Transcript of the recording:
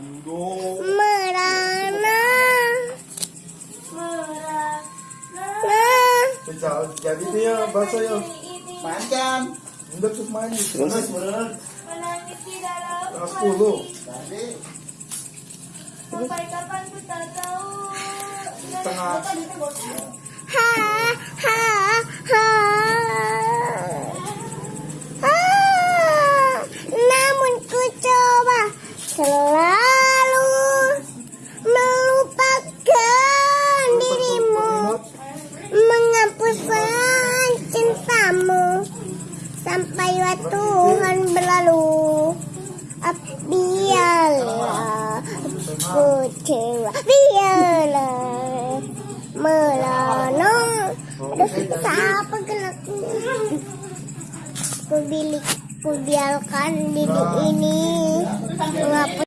Merana Merana. Jadi dia bahasa ya. Panjang. Tuh main. Sebenarnya? Menangis di dalam 10. Tadi. Sampai kapan ku tak tahu. Tengah. ha ha ha namun ku coba selalu sampai waktu Tuhan berlalu. Ah, biarlah kecewa. Biarlah melana. Aduh siapa gerakku ku bilik ku biarkan diri ini. Mengapa